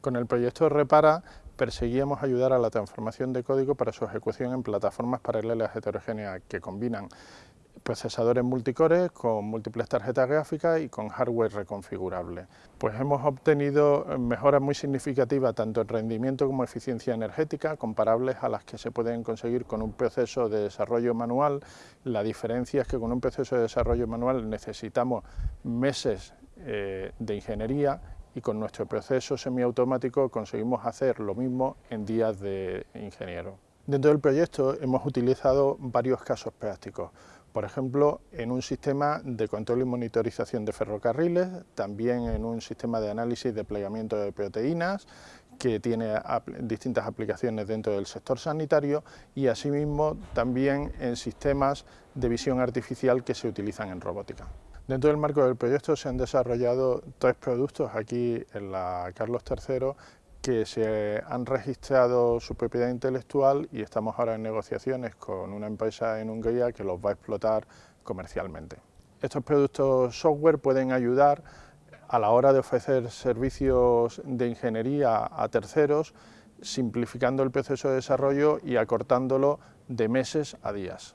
Con el proyecto Repara perseguíamos ayudar a la transformación de código para su ejecución en plataformas paralelas heterogéneas que combinan procesadores multicore con múltiples tarjetas gráficas y con hardware reconfigurable. Pues hemos obtenido mejoras muy significativas tanto en rendimiento como eficiencia energética, comparables a las que se pueden conseguir con un proceso de desarrollo manual. La diferencia es que con un proceso de desarrollo manual necesitamos meses eh, de ingeniería y con nuestro proceso semiautomático conseguimos hacer lo mismo en días de ingeniero. Dentro del proyecto hemos utilizado varios casos prácticos, por ejemplo, en un sistema de control y monitorización de ferrocarriles, también en un sistema de análisis de plegamiento de proteínas, que tiene distintas aplicaciones dentro del sector sanitario y asimismo también en sistemas de visión artificial que se utilizan en robótica. Dentro del marco del proyecto se han desarrollado tres productos aquí en la Carlos III que se han registrado su propiedad intelectual y estamos ahora en negociaciones con una empresa en Hungría que los va a explotar comercialmente. Estos productos software pueden ayudar a la hora de ofrecer servicios de ingeniería a terceros, simplificando el proceso de desarrollo y acortándolo de meses a días.